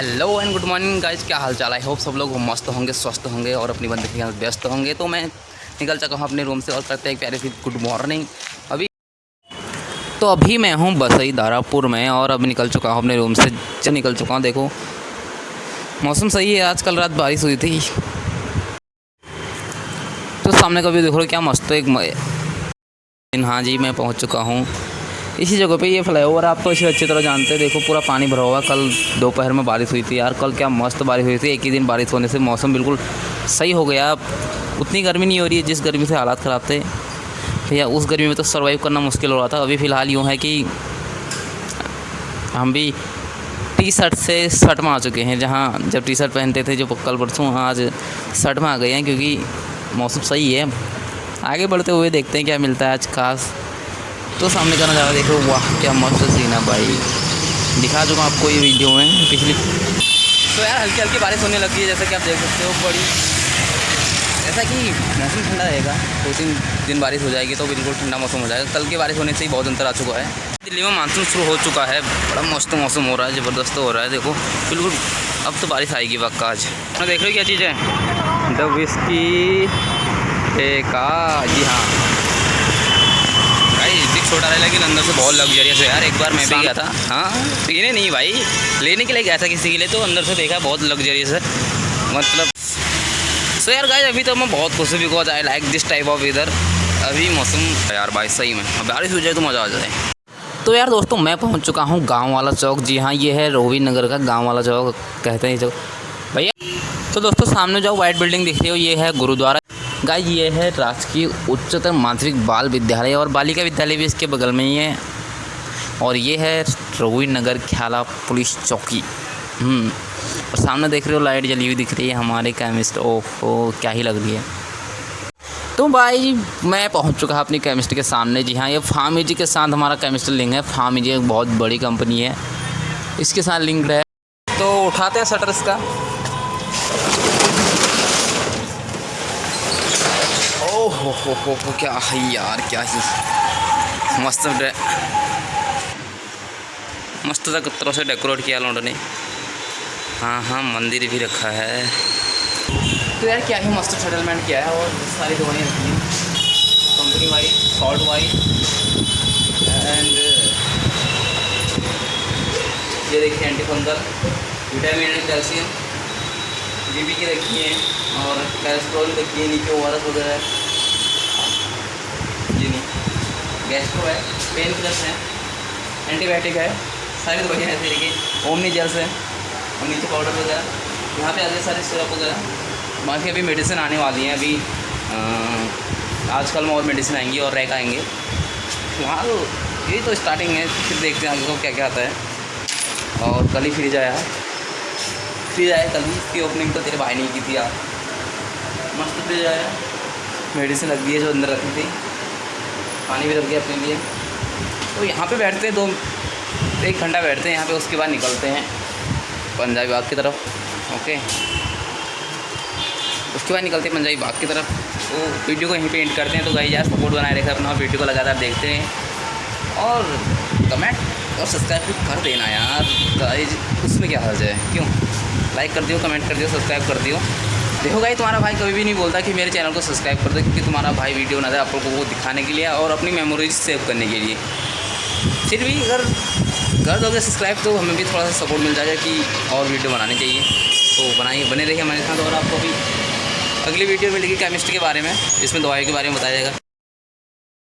Hello and good morning guys क्या हाल चाल है होप सब लोग मस्त होंगे, स्वस्थ होंगे और अपनी बंदे के व्यस्त होंगे। तो मैं निकल चुका हूँ अपने रूम से और करते हैं प्यारे सी गुड मॉर्निंग अभी तो अभी मैं हूँ बसई दारापुर में और अब निकल चुका हूँ अपने रूम से। जब निकल चुका हूँ, देखो। मौसम सही है आज कल रात बारिश हुई थी। तो सामने का भी देखो क्या मस्त एक हाँ जी, मैं पहुँच चुका हूँ। इसी जगह पे ये फ्लाईओवर आप तो इसे अच्छी तरह जानते हैं। देखो, पूरा पानी भरा हुआ कल दोपहर में बारिश हुई थी यार। कल क्या मस्त बारिश हुई थी। एक ही दिन बारिश होने से मौसम बिल्कुल सही हो गया। उतनी गर्मी नहीं हो रही है जिस गर्मी से हालात ख़राब थे। भैया, उस गर्मी में तो सर्वाइव करना मुश्किल हो रहा था। अभी फ़िलहाल यूँ है कि हम भी टी शर्ट से शर्ट में आ चुके हैं। जहाँ जब टी शर्ट पहनते थे, जो कल परसों आज शर्ट में आ गए हैं। क्योंकि मौसम सही है। आगे बढ़ते हुए देखते हैं क्या मिलता है आज खास। तो सामने का नज़ारा देखो, वाह, क्या मस्त सीन है भाई। दिखा चुका हूँ आपको ये वीडियो में, पिछली तो यार हल्की हल्की बारिश होने लगी है, जैसा कि आप देख सकते हो, बड़ी ऐसा कि मौसम ठंडा रहेगा, दो तीन दिन बारिश हो जाएगी तो बिल्कुल ठंडा मौसम हो जाएगा। कल की बारिश होने से ही बहुत अंतर आ चुका है। दिल्ली में मानसून शुरू हो चुका है, बड़ा मस्त मौसम हो रहा है, ज़बरदस्त हो रहा है, देखो, बिल्कुल, अब तो बारिश आएगी पक्का आज। देख रहे हो क्या चीज़? है द विस्की का जी हाँ। भाई बिग छोटा रहा लेकिन अंदर से बहुत लग्जरियस है यार एक बार मैं भी गया था। हाँ पीने नहीं भाई लेने के लिए गया था किसी के लिए तो अंदर से देखा बहुत लग्जरियस है। मतलब सो यार गाइस अभी तो मैं बहुत खुश हूँ because I like this type of weather अभी मौसम यार भाई सही में बारिश हो जाए तो मज़ा आ जाए। तो यार दोस्तों मैं पहुँच चुका हूँ गाँव वाला चौक। जी हाँ ये है रोवी नगर का गाँव वाला चौक कहते हैं चौक भैया तो दोस्तों सामने जो वाइट बिल्डिंग दिख रही हो ये है गुरुद्वारा। गाइस ये है राजकीय उच्चतर माध्यमिक बाल विद्यालय और बालिका विद्यालय भी इसके बगल में ही है। और ये है रोवी नगर ख्याला पुलिस चौकी। हम्म, और सामने देख रहे हो लाइट जली हुई दिख रही है हमारे केमिस्ट ओहो क्या ही लग रही है। तो भाई मैं पहुँच चुका अपनी केमिस्ट्री के सामने। जी हाँ ये फार्मी जी के साथ हमारा केमिस्ट्री लिंक है। फार्मी जी एक बहुत बड़ी कंपनी है। इसके साथ लिंक है। तो उठाते हैं शटर इसका ओह हो हो हो हो, क्या है यार, क्या ही। मस्त मस्त तरह से डेकोरेट किया लोगों ने। हाँ हाँ मंदिर भी रखा है। तो यार, क्या ही मस्त सेटलमेंट किया है। और सारी दवाइयाँ रखी हैं। Company wise salt wise and ये देखिए anti fungal vitamin and calcium बीबी की रखी है। और कैलेस्ट्रॉल रखी है। नीचे ओ वगैरह ये नहीं गैस्ट्रो है पेन किलर्स हैं एंटीबायोटिक है, सारी दवाइयाँ हैं तरीके ओमनी जेल्स है नीचे पाउडर वगैरह, यहाँ पे आते सारे सिरप वगैरह। बाकी अभी मेडिसिन आने वाली हैं, अभी आजकल में और मेडिसिन आएँगी और रैक आएँगे। फ़िलहाल यही तो स्टार्टिंग है, फिर देखते हैं आगे को क्या क्या आता है। और कल ही फ्रिज आया। फ्रिज आया कल ही, इसकी ओपनिंग तो तेरे भाई ने की थी यार। मस्त फ्रिज आया। मेडिसिन लग दी है जो अंदर रखी थी। पानी भी रख दिया अपने लिए। तो यहाँ पे बैठते हैं, दो, एक घंटा बैठते हैं, यहाँ पे उसके बाद निकलते हैं। पंजाबी बाग की तरफ़, ओके। उसके बाद निकलते हैं पंजाबी बाग की तरफ़। तो वीडियो को यहीं पे एंड करते हैं। तो गाइस यार सपोर्ट बनाए रखें अपना, वीडियो को लगातार देखते हैं और कमेंट और सब्सक्राइब भी कर देना यार। गाइस उसमें क्या हर्ज है? क्यों? लाइक कर दियो कमेंट कर दियो सब्सक्राइब कर दियो। देखो भाई तुम्हारा भाई कभी भी नहीं बोलता कि मेरे चैनल को सब्सक्राइब कर दो, क्योंकि तुम्हारा भाई वीडियो बना दे आप लोगों को दिखाने के लिए और अपनी मेमोरीज सेव करने के लिए। फिर भी अगर कर दोगे सब्सक्राइब तो हमें भी थोड़ा सा सपोर्ट मिल जाएगा कि और वीडियो बनानी चाहिए। तो बनाइए, बने रहिए हमारे साथ और आपको भी अगली वीडियो मिलेगी केमिस्ट्री के बारे में इसमें दवाई के बारे में बताया जाएगा।